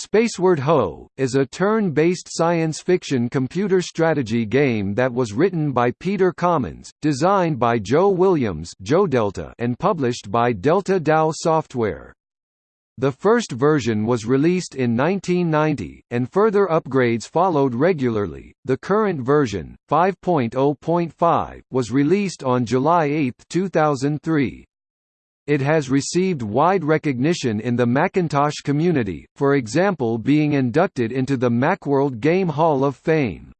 Spaceward Ho! is a turn-based science fiction computer strategy game that was written by Peter Commons, designed by Joe Williams and published by Delta Tao Software. The first version was released in 1990, and further upgrades followed regularly. The current version, 5.0.5, was released on July 8, 2003. It has received wide recognition in the Macintosh community, for example being inducted into the Macworld Game Hall of Fame.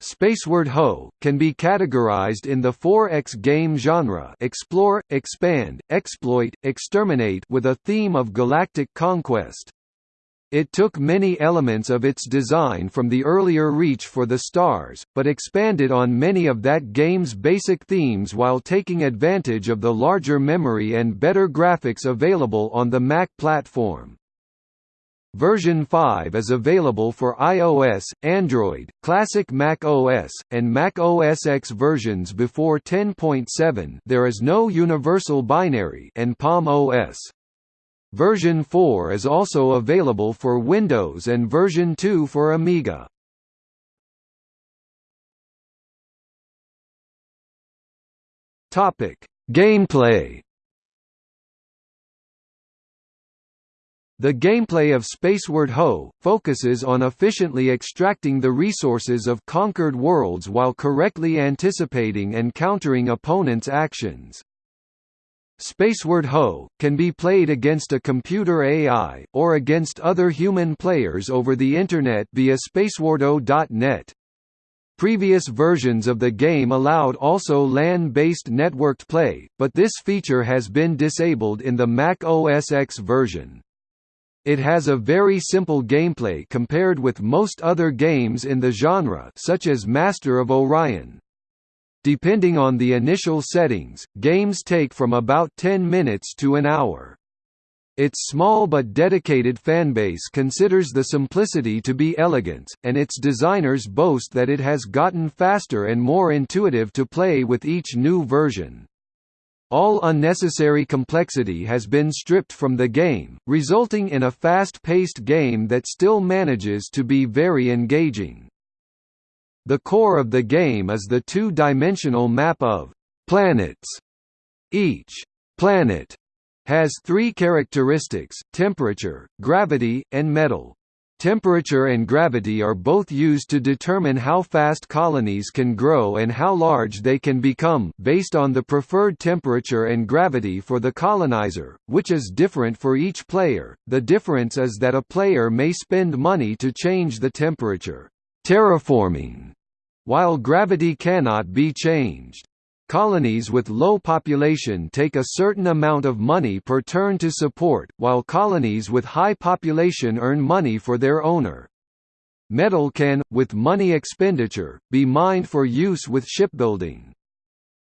Spaceward Ho! can be categorized in the 4X game genre explore, expand, exploit, exterminate with a theme of galactic conquest. It took many elements of its design from the earlier Reach for the Stars, but expanded on many of that game's basic themes while taking advantage of the larger memory and better graphics available on the Mac platform. Version 5 is available for iOS, Android, Classic Mac OS, and Mac OS X versions before 10.7 there is no universal binary and Palm OS. Version 4 is also available for Windows and version 2 for Amiga. Topic: Gameplay. The gameplay of Spaceward Ho! focuses on efficiently extracting the resources of conquered worlds while correctly anticipating and countering opponents' actions. Spaceward Ho! can be played against a computer AI, or against other human players over the Internet via spacewardho.net. Previous versions of the game allowed also LAN-based networked play, but this feature has been disabled in the Mac OS X version. It has a very simple gameplay compared with most other games in the genre such as Master of Orion. Depending on the initial settings, games take from about 10 minutes to an hour. Its small but dedicated fanbase considers the simplicity to be elegance, and its designers boast that it has gotten faster and more intuitive to play with each new version. All unnecessary complexity has been stripped from the game, resulting in a fast-paced game that still manages to be very engaging. The core of the game is the two-dimensional map of planets. Each planet has three characteristics, temperature, gravity, and metal. Temperature and gravity are both used to determine how fast colonies can grow and how large they can become, based on the preferred temperature and gravity for the colonizer, which is different for each player. The difference is that a player may spend money to change the temperature terraforming, while gravity cannot be changed. Colonies with low population take a certain amount of money per turn to support, while colonies with high population earn money for their owner. Metal can, with money expenditure, be mined for use with shipbuilding.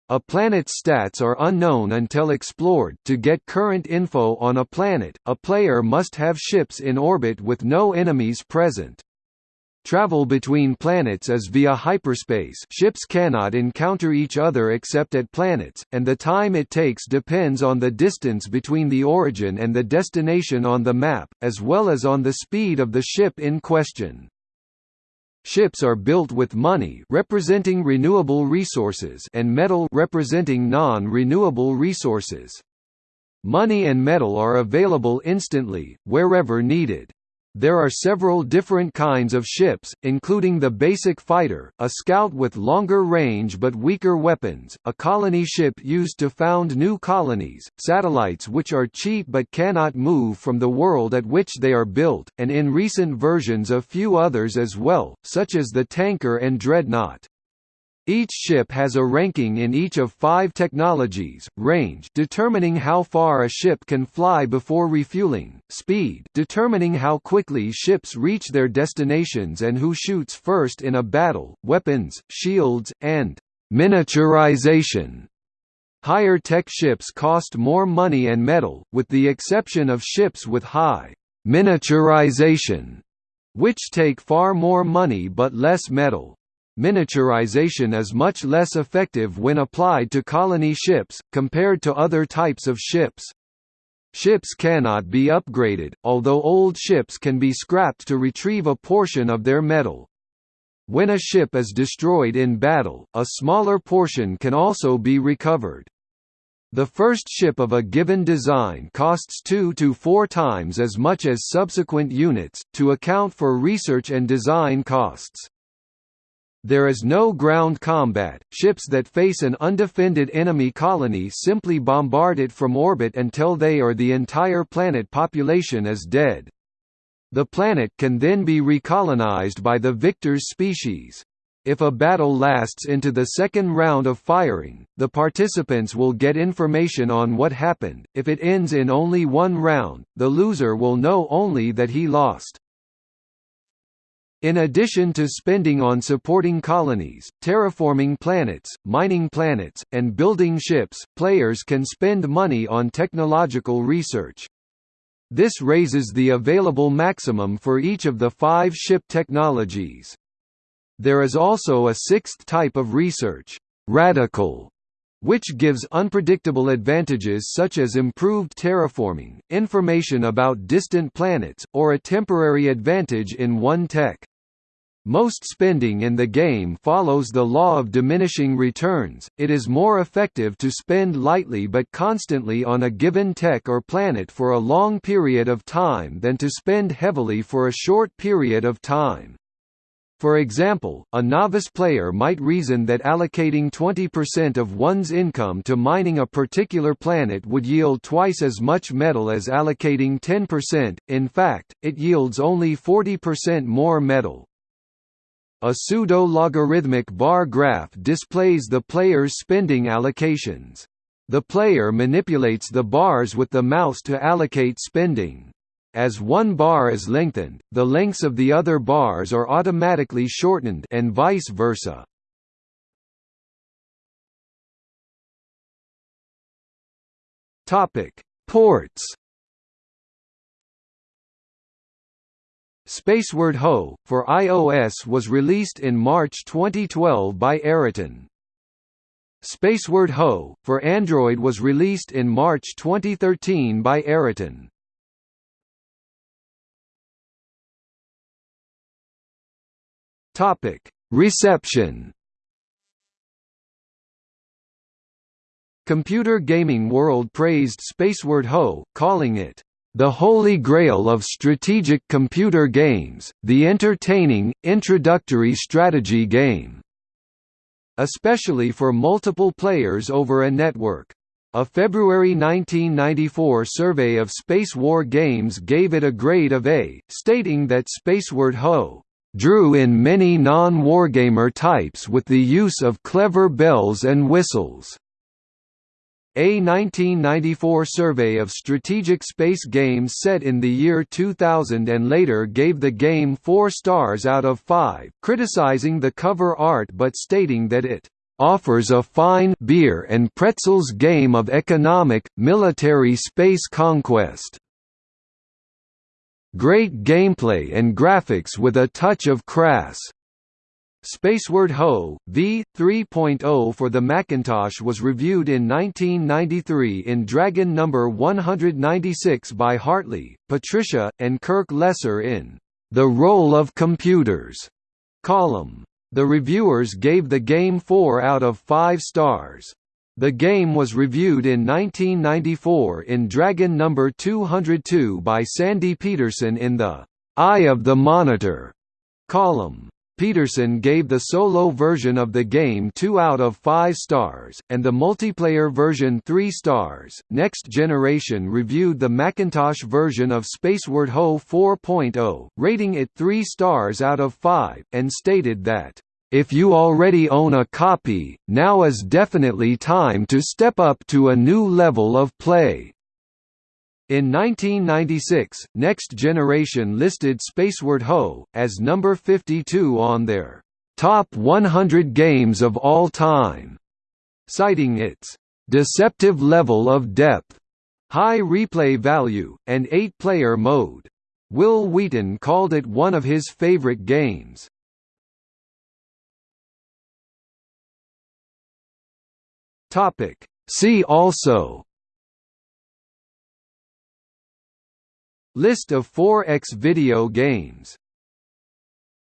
A planet's stats are unknown until explored. To get current info on a planet, a player must have ships in orbit with no enemies present. Travel between planets is via hyperspace ships cannot encounter each other except at planets, and the time it takes depends on the distance between the origin and the destination on the map, as well as on the speed of the ship in question. Ships are built with money representing renewable resources and metal representing non-renewable resources. Money and metal are available instantly, wherever needed. There are several different kinds of ships, including the basic fighter, a scout with longer range but weaker weapons, a colony ship used to found new colonies, satellites which are cheap but cannot move from the world at which they are built, and in recent versions a few others as well, such as the tanker and dreadnought. Each ship has a ranking in each of five technologies, range determining how far a ship can fly before refueling, speed determining how quickly ships reach their destinations and who shoots first in a battle, weapons, shields, and miniaturization. Higher tech ships cost more money and metal, with the exception of ships with high miniaturization, which take far more money but less metal. Miniaturization is much less effective when applied to colony ships, compared to other types of ships. Ships cannot be upgraded, although old ships can be scrapped to retrieve a portion of their metal. When a ship is destroyed in battle, a smaller portion can also be recovered. The first ship of a given design costs two to four times as much as subsequent units, to account for research and design costs. There is no ground combat, ships that face an undefended enemy colony simply bombard it from orbit until they or the entire planet population is dead. The planet can then be recolonized by the victor's species. If a battle lasts into the second round of firing, the participants will get information on what happened. If it ends in only one round, the loser will know only that he lost. In addition to spending on supporting colonies, terraforming planets, mining planets, and building ships, players can spend money on technological research. This raises the available maximum for each of the five ship technologies. There is also a sixth type of research, radical, which gives unpredictable advantages such as improved terraforming, information about distant planets, or a temporary advantage in one tech. Most spending in the game follows the law of diminishing returns, it is more effective to spend lightly but constantly on a given tech or planet for a long period of time than to spend heavily for a short period of time. For example, a novice player might reason that allocating 20% of one's income to mining a particular planet would yield twice as much metal as allocating 10%, in fact, it yields only 40% more metal. A pseudo-logarithmic bar graph displays the player's spending allocations. The player manipulates the bars with the mouse to allocate spending. As one bar is lengthened, the lengths of the other bars are automatically shortened and vice versa. Topic: Ports Spaceward Ho! for iOS was released in March 2012 by Eriton. Spaceward Ho! for Android was released in March 2013 by Eriton. Topic: Reception. Computer Gaming World praised Spaceward Ho, calling it the holy grail of strategic computer games, the entertaining, introductory strategy game. Especially for multiple players over a network. A February 1994 survey of Space War games gave it a grade of A, stating that Spaceward Ho! drew in many non-wargamer types with the use of clever bells and whistles. A 1994 survey of strategic space games set in the year 2000 and later gave the game 4 stars out of 5, criticizing the cover art but stating that it offers a fine beer and pretzels game of economic, military space conquest. Great gameplay and graphics with a touch of crass Spaceward Ho! v. 3.0 for the Macintosh was reviewed in 1993 in Dragon Number 196 by Hartley, Patricia, and Kirk Lesser in The Role of Computers column. The reviewers gave the game 4 out of 5 stars. The game was reviewed in 1994 in Dragon Number 202 by Sandy Petersen in the Eye of the Monitor column. Petersen gave the solo version of the game 2 out of 5 stars, and the multiplayer version 3 stars. Next Generation reviewed the Macintosh version of Spaceward Ho 4.0, rating it 3 stars out of 5, and stated that, If you already own a copy, now is definitely time to step up to a new level of play. In 1996, Next Generation listed Spaceward Ho! as number 52 on their Top 100 Games of All Time, citing its deceptive level of depth, high replay value, and eight-player mode. Wil Wheaton called it one of his favorite games. See also List of 4X video games